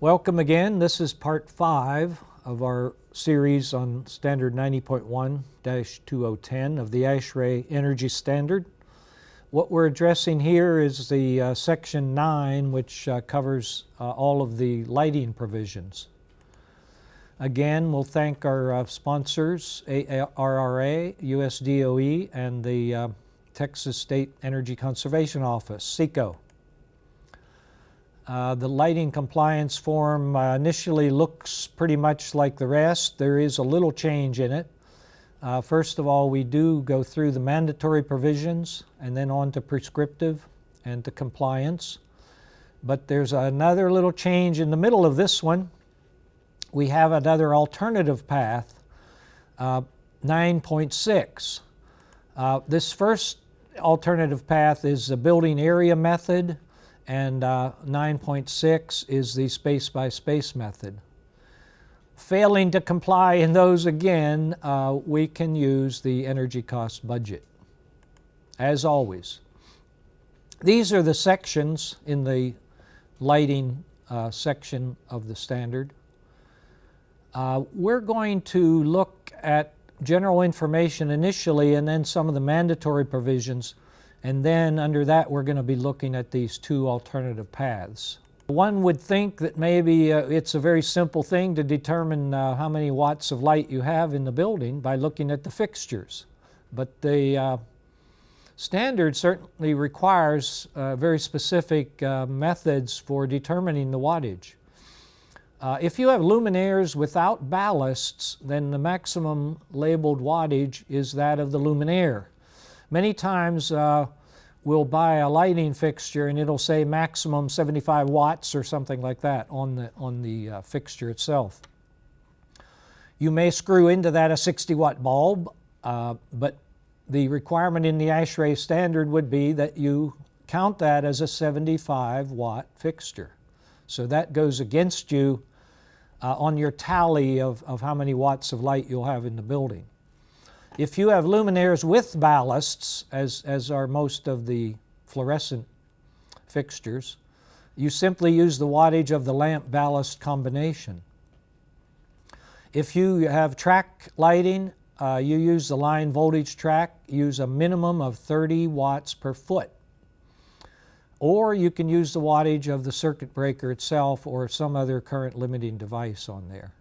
Welcome again. This is part five of our series on Standard 90.1-2010 of the ASHRAE Energy Standard. What we're addressing here is the uh, section 9 which uh, covers uh, all of the lighting provisions. Again, we'll thank our uh, sponsors, ARRA, USDOE, and the uh, Texas State Energy Conservation Office, SECO. Uh, the lighting compliance form uh, initially looks pretty much like the rest. There is a little change in it. Uh, first of all, we do go through the mandatory provisions and then on to prescriptive and to compliance. But there's another little change in the middle of this one. We have another alternative path, uh, 9.6. Uh, this first alternative path is the building area method and uh, 9.6 is the space by space method. Failing to comply in those again, uh, we can use the energy cost budget, as always. These are the sections in the lighting uh, section of the standard. Uh, we're going to look at general information initially and then some of the mandatory provisions and then under that, we're going to be looking at these two alternative paths. One would think that maybe uh, it's a very simple thing to determine uh, how many watts of light you have in the building by looking at the fixtures. But the uh, standard certainly requires uh, very specific uh, methods for determining the wattage. Uh, if you have luminaires without ballasts, then the maximum labeled wattage is that of the luminaire. Many times uh, we'll buy a lighting fixture and it'll say maximum 75 watts or something like that on the, on the uh, fixture itself. You may screw into that a 60 watt bulb, uh, but the requirement in the ASHRAE standard would be that you count that as a 75 watt fixture. So that goes against you uh, on your tally of, of how many watts of light you'll have in the building. If you have luminaires with ballasts, as, as are most of the fluorescent fixtures, you simply use the wattage of the lamp ballast combination. If you have track lighting, uh, you use the line voltage track, use a minimum of 30 watts per foot. Or you can use the wattage of the circuit breaker itself or some other current limiting device on there.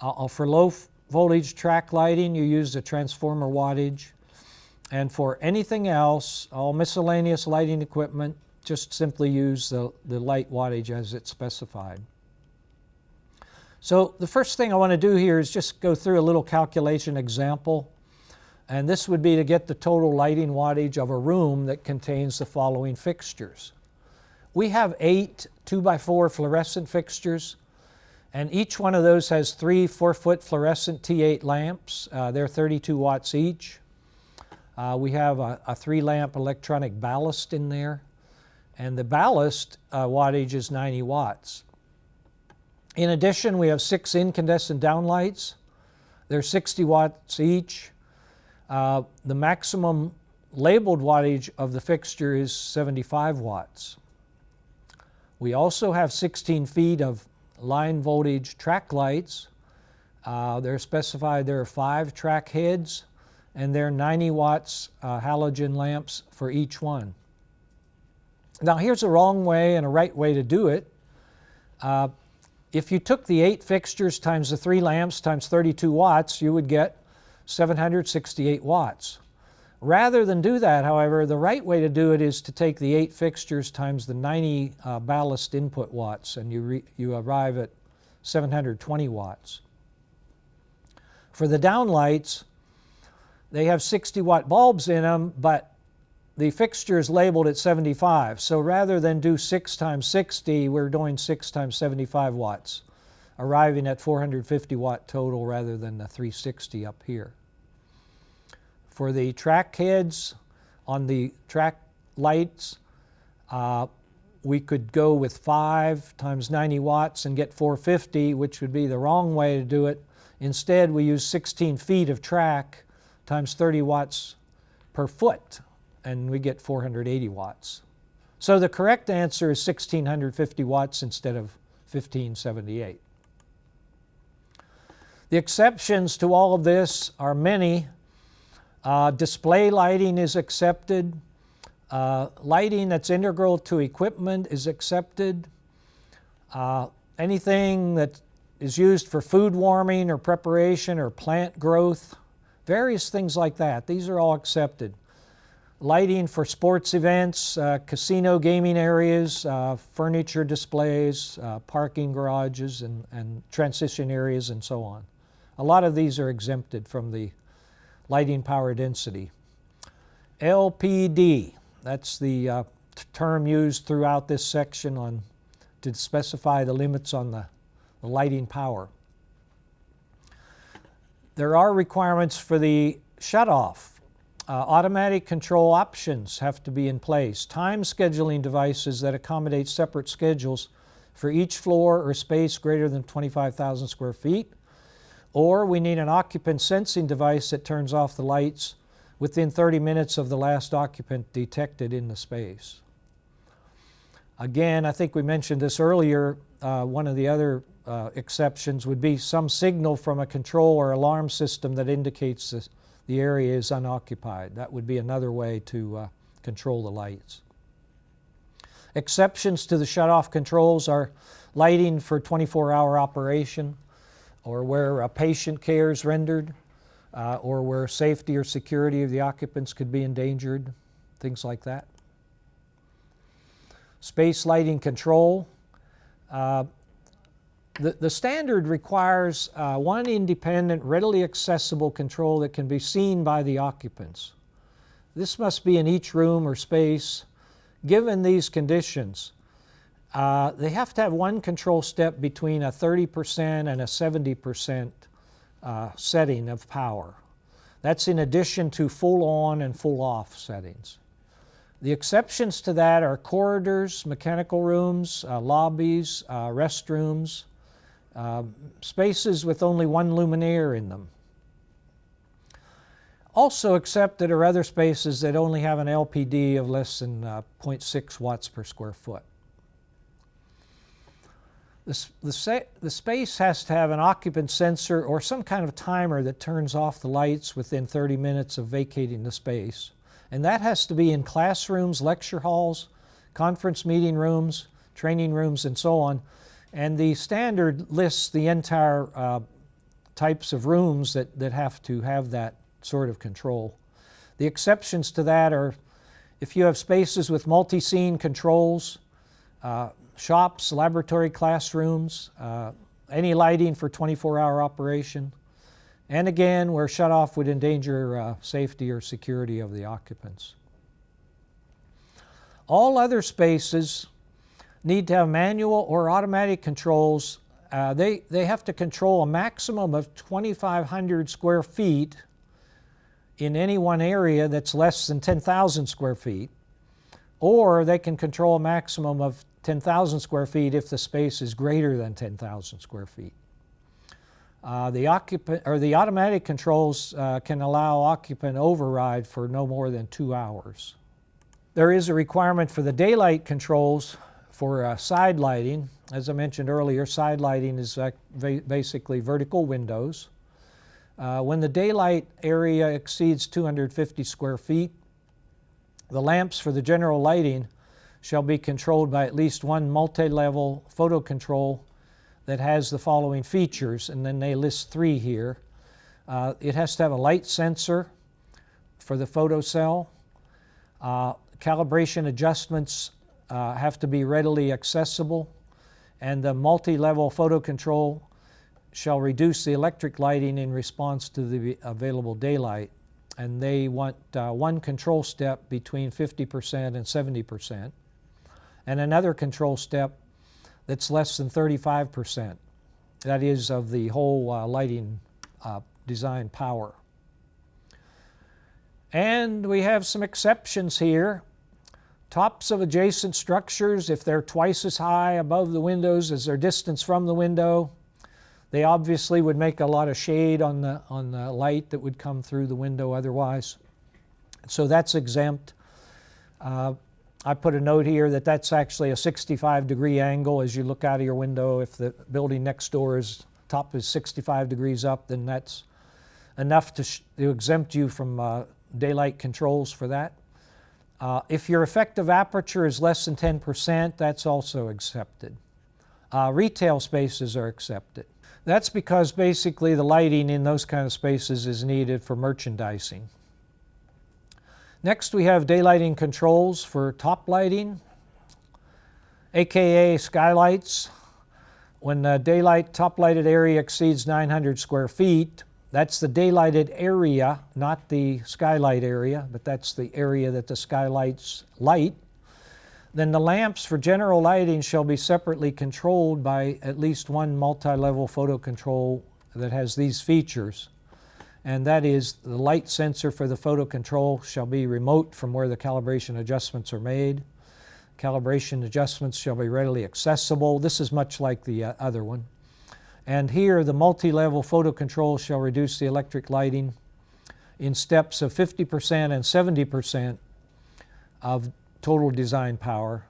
Uh, for low voltage track lighting, you use the transformer wattage. And for anything else, all miscellaneous lighting equipment, just simply use the, the light wattage as it's specified. So the first thing I want to do here is just go through a little calculation example. And this would be to get the total lighting wattage of a room that contains the following fixtures. We have eight 2x4 fluorescent fixtures. And each one of those has three four-foot fluorescent T8 lamps. Uh, they're 32 watts each. Uh, we have a, a three-lamp electronic ballast in there. And the ballast uh, wattage is 90 watts. In addition, we have six incandescent downlights. They're 60 watts each. Uh, the maximum labeled wattage of the fixture is 75 watts. We also have 16 feet of line voltage track lights. Uh, they're specified there are five track heads and they're 90 watts uh, halogen lamps for each one. Now here's a wrong way and a right way to do it. Uh, if you took the eight fixtures times the three lamps times 32 watts, you would get 768 watts. Rather than do that, however, the right way to do it is to take the eight fixtures times the 90 uh, ballast input watts and you, you arrive at 720 watts. For the downlights, they have 60 watt bulbs in them, but the fixture is labeled at 75. So rather than do 6 times 60, we're doing 6 times 75 watts, arriving at 450 watt total rather than the 360 up here. For the track heads on the track lights, uh, we could go with 5 times 90 watts and get 450, which would be the wrong way to do it. Instead, we use 16 feet of track times 30 watts per foot, and we get 480 watts. So the correct answer is 1650 watts instead of 1578. The exceptions to all of this are many. Uh, display lighting is accepted. Uh, lighting that's integral to equipment is accepted. Uh, anything that is used for food warming or preparation or plant growth, various things like that. These are all accepted. Lighting for sports events, uh, casino gaming areas, uh, furniture displays, uh, parking garages, and, and transition areas, and so on. A lot of these are exempted from the lighting power density. LPD, that's the uh, term used throughout this section on to specify the limits on the, the lighting power. There are requirements for the shutoff. Uh, automatic control options have to be in place. Time scheduling devices that accommodate separate schedules for each floor or space greater than 25,000 square feet. Or we need an occupant sensing device that turns off the lights within 30 minutes of the last occupant detected in the space. Again, I think we mentioned this earlier, uh, one of the other uh, exceptions would be some signal from a control or alarm system that indicates this, the area is unoccupied. That would be another way to uh, control the lights. Exceptions to the shutoff controls are lighting for 24-hour operation or where a patient care is rendered uh, or where safety or security of the occupants could be endangered, things like that. Space lighting control. Uh, the, the standard requires uh, one independent, readily accessible control that can be seen by the occupants. This must be in each room or space. Given these conditions, uh, they have to have one control step between a 30% and a 70% uh, setting of power. That's in addition to full on and full off settings. The exceptions to that are corridors, mechanical rooms, uh, lobbies, uh, restrooms, uh, spaces with only one luminaire in them. Also accepted are other spaces that only have an LPD of less than uh, 0.6 watts per square foot. The, the, space has to have an occupant sensor or some kind of timer that turns off the lights within 30 minutes of vacating the space. And that has to be in classrooms, lecture halls, conference meeting rooms, training rooms, and so on. And the standard lists the entire uh, types of rooms that, that have to have that sort of control. The exceptions to that are if you have spaces with multi-scene controls, uh, shops, laboratory classrooms, uh, any lighting for 24-hour operation, and again where shutoff would endanger uh, safety or security of the occupants. All other spaces need to have manual or automatic controls. Uh, they, they have to control a maximum of 2,500 square feet in any one area that's less than 10,000 square feet, or they can control a maximum of 10,000 square feet if the space is greater than 10,000 square feet. Uh, the, occupant, or the automatic controls uh, can allow occupant override for no more than two hours. There is a requirement for the daylight controls for uh, side lighting. As I mentioned earlier, side lighting is basically vertical windows. Uh, when the daylight area exceeds 250 square feet, the lamps for the general lighting shall be controlled by at least one multi-level photo control that has the following features, and then they list three here. Uh, it has to have a light sensor for the photocell. Uh, calibration adjustments uh, have to be readily accessible, and the multi-level photo control shall reduce the electric lighting in response to the available daylight. And they want uh, one control step between 50% and 70% and another control step that's less than 35%. That is of the whole uh, lighting uh, design power. And we have some exceptions here. Tops of adjacent structures, if they're twice as high above the windows as their distance from the window, they obviously would make a lot of shade on the, on the light that would come through the window otherwise. So that's exempt. Uh, I put a note here that that's actually a 65 degree angle as you look out of your window. If the building next door is top is 65 degrees up, then that's enough to, to exempt you from uh, daylight controls for that. Uh, if your effective aperture is less than 10%, that's also accepted. Uh, retail spaces are accepted. That's because basically the lighting in those kind of spaces is needed for merchandising. Next we have daylighting controls for top lighting, aka skylights. When the daylight top lighted area exceeds 900 square feet, that's the daylighted area, not the skylight area, but that's the area that the skylights light. Then the lamps for general lighting shall be separately controlled by at least one multi-level photo control that has these features. And that is the light sensor for the photo control shall be remote from where the calibration adjustments are made. Calibration adjustments shall be readily accessible. This is much like the uh, other one. And here the multi-level photo control shall reduce the electric lighting in steps of 50% and 70% of total design power.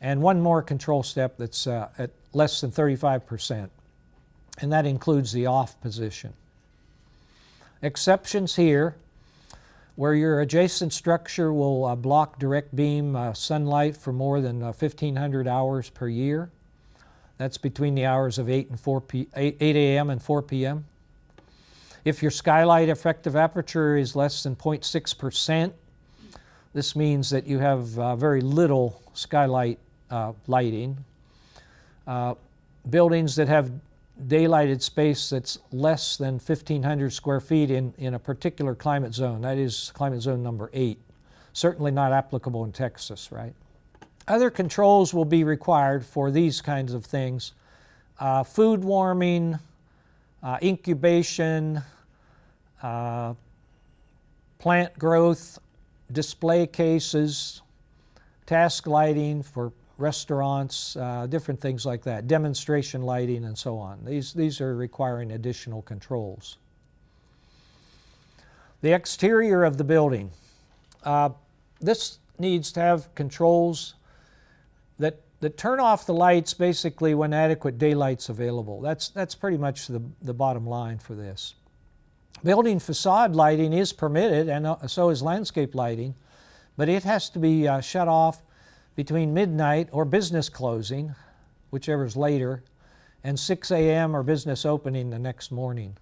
And one more control step that's uh, at less than 35%. And that includes the off position. Exceptions here, where your adjacent structure will uh, block direct beam uh, sunlight for more than 1,500 uh, hours per year. That's between the hours of 8 and 4 p 8, 8 a.m. and 4 p.m. If your skylight effective aperture is less than 0.6%, this means that you have uh, very little skylight uh, lighting. Uh, buildings that have daylighted space that's less than 1,500 square feet in, in a particular climate zone, that is climate zone number eight, certainly not applicable in Texas, right? Other controls will be required for these kinds of things. Uh, food warming, uh, incubation, uh, plant growth, display cases, task lighting for restaurants, uh, different things like that, demonstration lighting and so on. These, these are requiring additional controls. The exterior of the building. Uh, this needs to have controls that, that turn off the lights basically when adequate daylight's available. That's, that's pretty much the, the bottom line for this. Building facade lighting is permitted and uh, so is landscape lighting, but it has to be uh, shut off between midnight or business closing, whichever is later, and 6 a.m. or business opening the next morning.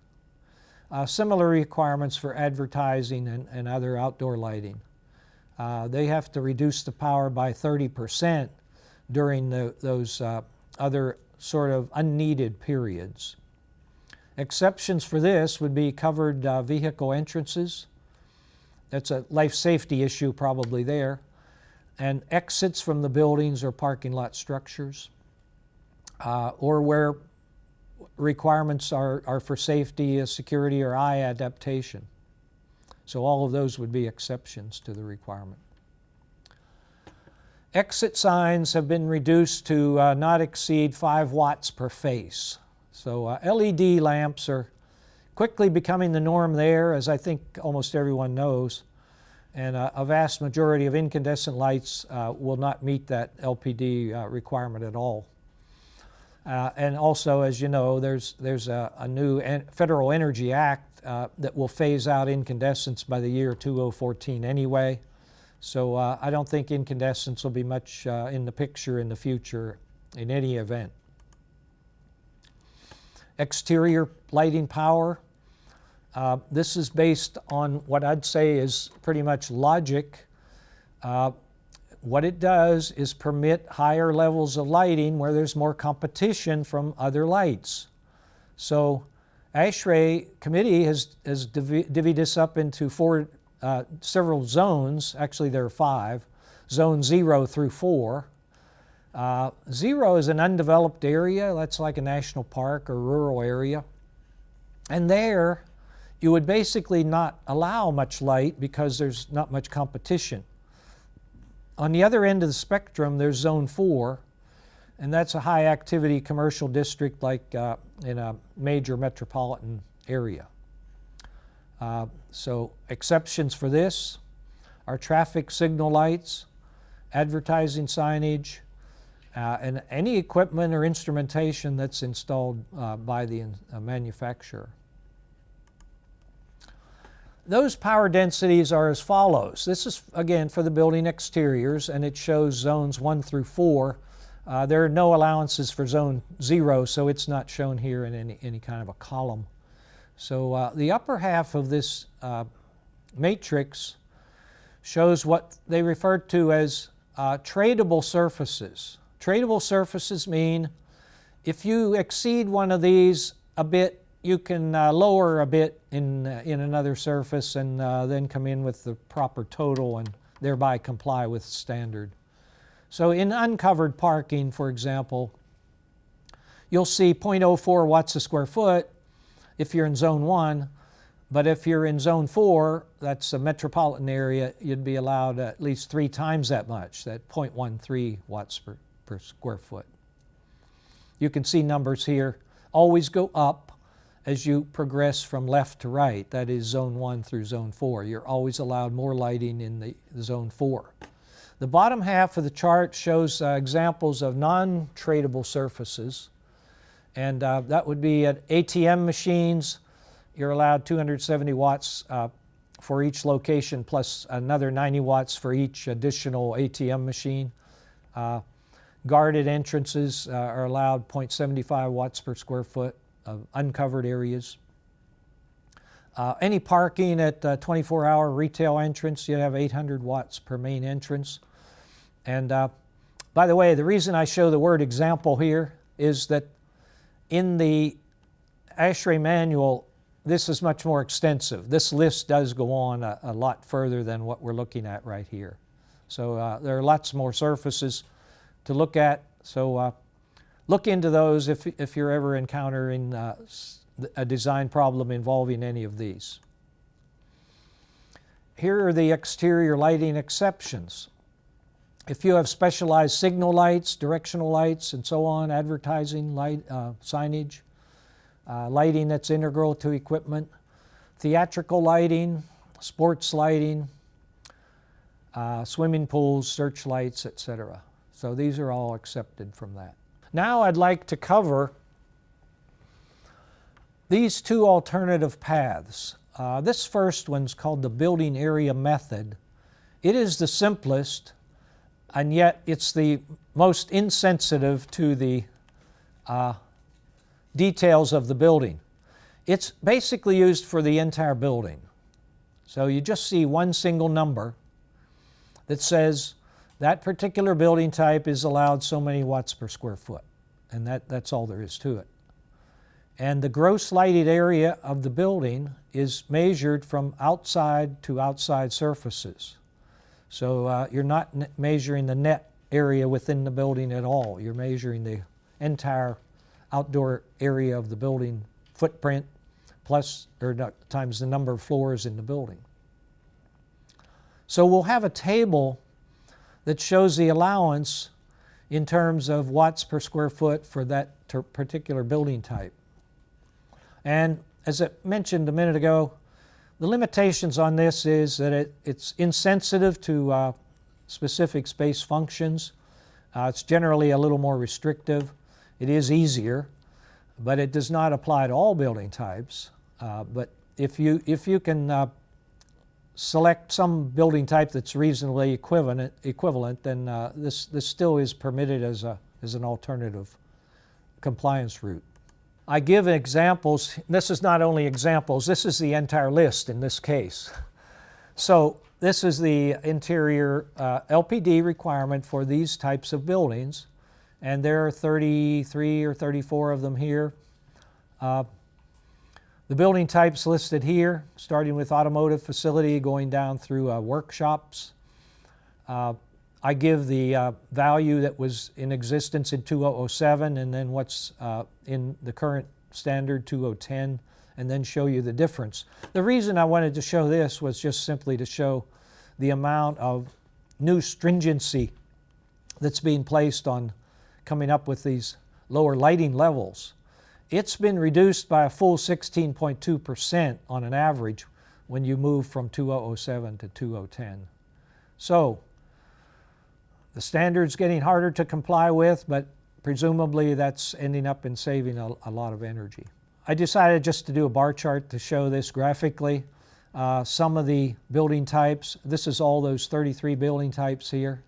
Uh, similar requirements for advertising and, and other outdoor lighting. Uh, they have to reduce the power by 30 percent during the, those uh, other sort of unneeded periods. Exceptions for this would be covered uh, vehicle entrances. That's a life safety issue probably there. And exits from the buildings or parking lot structures. Uh, or where requirements are, are for safety, uh, security, or eye adaptation. So all of those would be exceptions to the requirement. Exit signs have been reduced to uh, not exceed 5 watts per face. So uh, LED lamps are quickly becoming the norm there, as I think almost everyone knows. And uh, a vast majority of incandescent lights uh, will not meet that LPD uh, requirement at all. Uh, and also, as you know, there's, there's a, a new en Federal Energy Act that will phase out incandescents by the year 2014 anyway. So uh, I don't think incandescents will be much uh, in the picture in the future in any event. Exterior lighting power. Uh, this is based on what I'd say is pretty much logic. Uh, what it does is permit higher levels of lighting where there's more competition from other lights. So ASHRAE committee has, has divvied this up into four uh, several zones, actually there are five, zone zero through four. Uh, zero is an undeveloped area, that's like a national park or rural area. And there, you would basically not allow much light because there's not much competition. On the other end of the spectrum, there's zone four, and that's a high activity commercial district like uh, in a major metropolitan area. Uh, so exceptions for this are traffic signal lights advertising signage, uh, and any equipment or instrumentation that's installed uh, by the uh, manufacturer. Those power densities are as follows. This is again for the building exteriors and it shows zones 1 through 4. Uh, there are no allowances for zone 0 so it's not shown here in any, any kind of a column. So uh, the upper half of this uh, matrix shows what they refer to as tradable surfaces. Tradable surfaces mean if you exceed one of these a bit you can uh, lower a bit in, uh, in another surface and uh, then come in with the proper total and thereby comply with standard. So in uncovered parking, for example, you'll see 0.04 watts a square foot if you're in zone 1, but if you're in zone 4, that's a metropolitan area, you'd be allowed at least three times that much, that 0.13 watts per, per square foot. You can see numbers here always go up as you progress from left to right, that is zone 1 through zone 4. You're always allowed more lighting in the, zone 4. The bottom half of the chart shows uh, examples of non-tradable surfaces and uh, that would be at ATM machines. You're allowed 270 watts uh, for each location plus another 90 watts for each additional ATM machine. Uh, guarded entrances uh, are allowed 0.75 watts per square foot of uncovered areas. Uh, any parking at 24-hour retail entrance, you have 800 watts per main entrance. And uh, by the way, the reason I show the word example here is that in the ASHRAE manual, this is much more extensive. This list does go on a, a lot further than what we're looking at right here. So uh, there are lots more surfaces to look at. So uh, look into those if, if you're ever encountering uh, a design problem involving any of these. Here are the exterior lighting exceptions. If you have specialized signal lights, directional lights, and so on, advertising, light, uh, signage, uh, lighting that's integral to equipment, theatrical lighting, sports lighting, uh, swimming pools, searchlights, etc. So these are all accepted from that. Now I'd like to cover these two alternative paths. Uh, this first one's called the building area method. It is the simplest, and yet it's the most insensitive to the uh, details of the building. It's basically used for the entire building. So you just see one single number that says that particular building type is allowed so many watts per square foot. And that, that's all there is to it. And the gross lighted area of the building is measured from outside to outside surfaces. So uh, you're not measuring the net area within the building at all. You're measuring the entire outdoor area of the building footprint plus or times the number of floors in the building. So we'll have a table that shows the allowance in terms of watts per square foot for that particular building type. And as I mentioned a minute ago, the limitations on this is that it, it's insensitive to uh, specific space functions. Uh, it's generally a little more restrictive. It is easier, but it does not apply to all building types. Uh, but if you, if you can uh, select some building type that's reasonably equivalent, equivalent then uh, this, this still is permitted as, a, as an alternative compliance route. I give examples. This is not only examples, this is the entire list in this case. So this is the interior uh, LPD requirement for these types of buildings. And there are 33 or 34 of them here. Uh, the building types listed here, starting with automotive facility, going down through uh, workshops. Uh, I give the uh, value that was in existence in 2007 and then what's uh, in the current standard 2010 and then show you the difference. The reason I wanted to show this was just simply to show the amount of new stringency that's being placed on coming up with these lower lighting levels. It's been reduced by a full 16.2% on an average when you move from 2007 to 2010. So the standard's getting harder to comply with, but presumably that's ending up in saving a, a lot of energy. I decided just to do a bar chart to show this graphically. Uh, some of the building types, this is all those 33 building types here.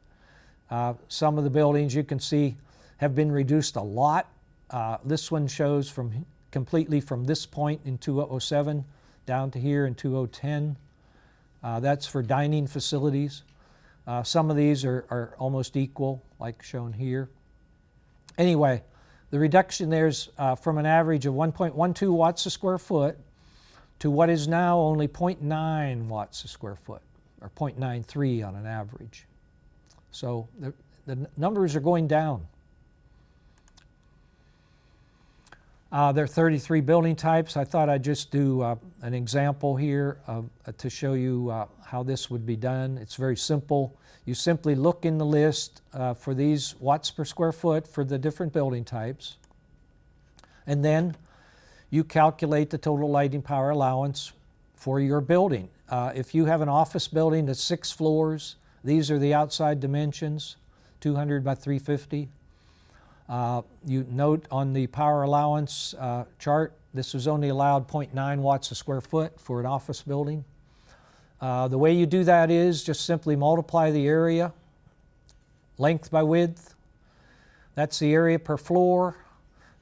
Uh, some of the buildings you can see have been reduced a lot. Uh, this one shows from completely from this point in 2007 down to here in 2010. Uh, that's for dining facilities. Uh, some of these are, are almost equal, like shown here. Anyway, the reduction there is uh, from an average of 1.12 watts a square foot to what is now only 0.9 watts a square foot, or 0.93 on an average. So the, the numbers are going down. Uh, there are 33 building types. I thought I'd just do uh, an example here uh, to show you uh, how this would be done. It's very simple. You simply look in the list uh, for these watts per square foot for the different building types. And then you calculate the total lighting power allowance for your building. Uh, if you have an office building that's six floors, these are the outside dimensions, 200 by 350. Uh, you note on the power allowance uh, chart, this was only allowed 0.9 watts a square foot for an office building. Uh, the way you do that is just simply multiply the area, length by width. That's the area per floor.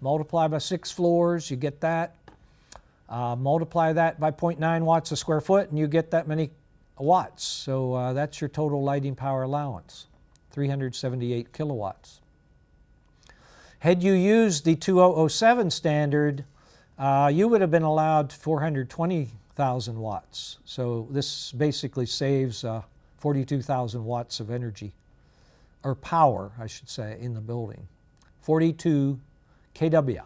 Multiply by six floors, you get that. Uh, multiply that by 0.9 watts a square foot and you get that many watts. So uh, that's your total lighting power allowance, 378 kilowatts. Had you used the 2007 standard, uh, you would have been allowed 420,000 watts. So this basically saves uh, 42,000 watts of energy, or power, I should say, in the building. 42 kW.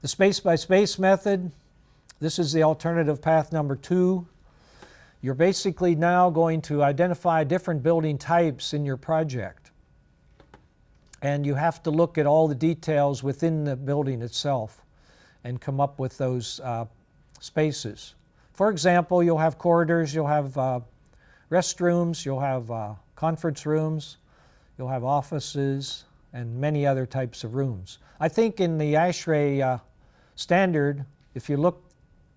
The space by space method, this is the alternative path number two. You're basically now going to identify different building types in your project and you have to look at all the details within the building itself and come up with those uh, spaces. For example, you'll have corridors, you'll have uh, restrooms, you'll have uh, conference rooms, you'll have offices, and many other types of rooms. I think in the ASHRAE uh, standard, if you look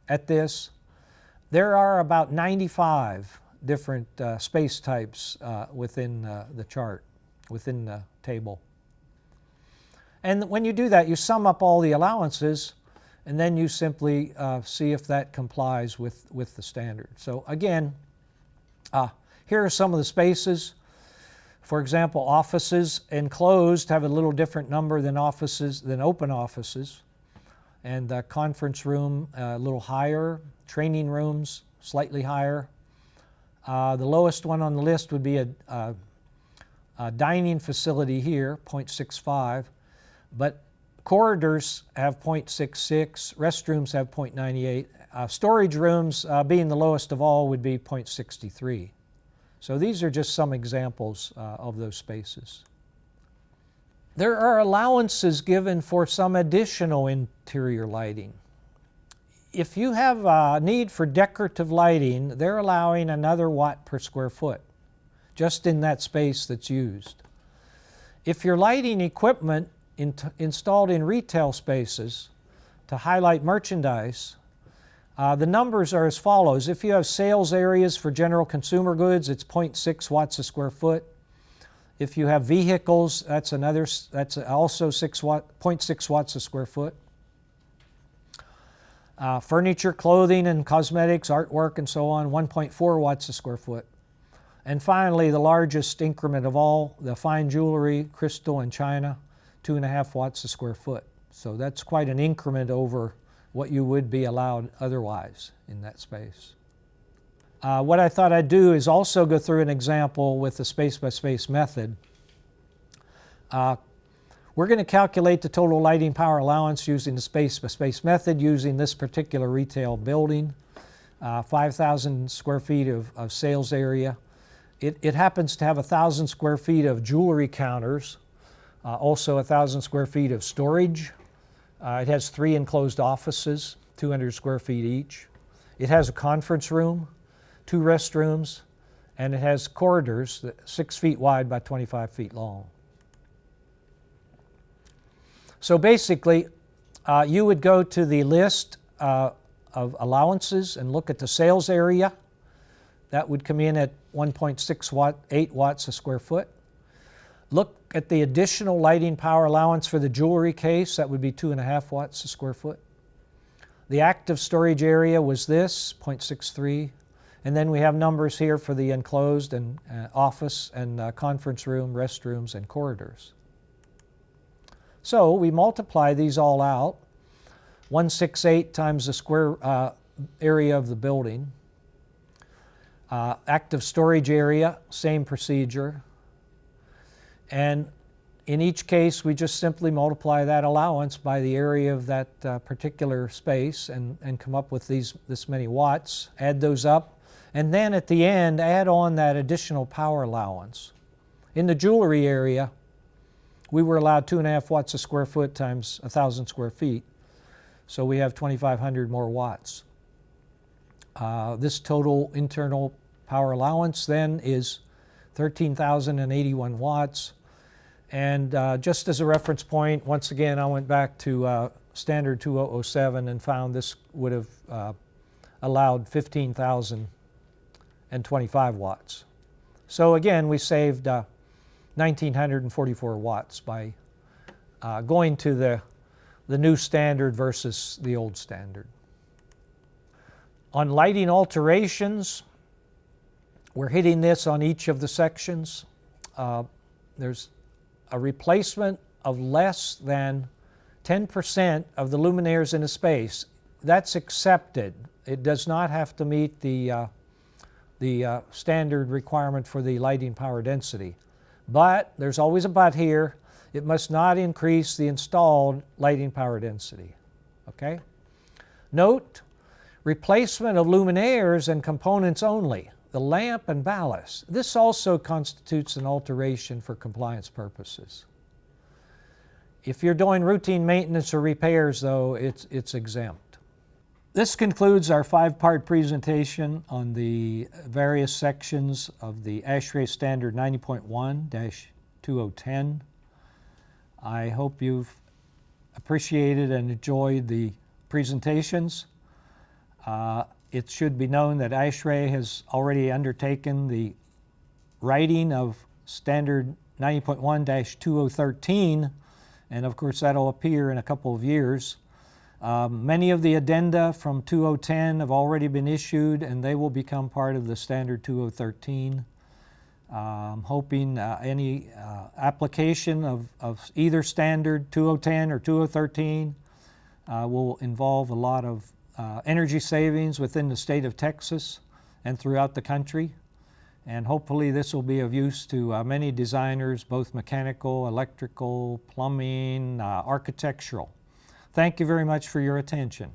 at this, there are about 95 different uh, space types uh, within the chart, within the table. And when you do that, you sum up all the allowances and then you simply uh, see if that complies with, with the standard. So again, uh, here are some of the spaces. For example, offices enclosed have a little different number than offices than open offices. And the conference room uh, a little higher, training rooms slightly higher. Uh, the lowest one on the list would be a, a, a dining facility here, 0.65. But corridors have 0.66, restrooms have 0.98. Uh, storage rooms, uh, being the lowest of all, would be 0.63. So these are just some examples uh, of those spaces. There are allowances given for some additional interior lighting. If you have a need for decorative lighting, they're allowing another watt per square foot, just in that space that's used. If your lighting equipment in installed in retail spaces to highlight merchandise, uh, the numbers are as follows. If you have sales areas for general consumer goods, it's 0.6 watts a square foot. If you have vehicles, that's another, that's also 6 watt, 0.6 watts a square foot. Uh, furniture, clothing, and cosmetics, artwork, and so on, 1.4 watts a square foot. And finally, the largest increment of all, the fine jewelry, crystal, and china, two and a half watts a square foot. So that's quite an increment over what you would be allowed otherwise in that space. Uh, what I thought I'd do is also go through an example with the space-by-space -space method. Uh, we're going to calculate the total lighting power allowance using the space-by-space -space method using this particular retail building, uh, 5,000 square feet of, of sales area. It, it happens to have 1,000 square feet of jewelry counters uh, also 1,000 square feet of storage. Uh, it has three enclosed offices, 200 square feet each. It has a conference room, two restrooms, and it has corridors six feet wide by 25 feet long. So basically, uh, you would go to the list uh, of allowances and look at the sales area. That would come in at 1.6 watt, 8 watts a square foot. Look at the additional lighting power allowance for the jewelry case. That would be 2.5 watts a square foot. The active storage area was this, 0.63. And then we have numbers here for the enclosed and uh, office and uh, conference room, restrooms, and corridors. So we multiply these all out. 168 times the square uh, area of the building. Uh, active storage area, same procedure. And in each case, we just simply multiply that allowance by the area of that uh, particular space and, and come up with these, this many watts, add those up, and then at the end, add on that additional power allowance. In the jewelry area, we were allowed two and a half watts a square foot times a thousand square feet. So we have 2,500 more watts. Uh, this total internal power allowance then is 13,081 watts. And uh, just as a reference point, once again, I went back to uh, standard 2007 and found this would have uh, allowed 15,025 watts. So again, we saved 1,944 uh, watts by uh, going to the, the new standard versus the old standard. On lighting alterations, we're hitting this on each of the sections. Uh, there's a replacement of less than 10% of the luminaires in a space. That's accepted. It does not have to meet the, uh, the uh, standard requirement for the lighting power density. But there's always a but here. It must not increase the installed lighting power density. Okay? Note, replacement of luminaires and components only the lamp and ballast. This also constitutes an alteration for compliance purposes. If you're doing routine maintenance or repairs, though, it's, it's exempt. This concludes our five-part presentation on the various sections of the ASHRAE Standard 90.1-2010. I hope you've appreciated and enjoyed the presentations. Uh, it should be known that ASHRAE has already undertaken the writing of Standard 90.1-2013, and of course that'll appear in a couple of years. Um, many of the addenda from 2010 have already been issued and they will become part of the Standard 2013. I'm hoping uh, any uh, application of, of either Standard 2010 or 2013 uh, will involve a lot of uh, energy savings within the state of Texas and throughout the country. And hopefully this will be of use to uh, many designers, both mechanical, electrical, plumbing, uh, architectural. Thank you very much for your attention.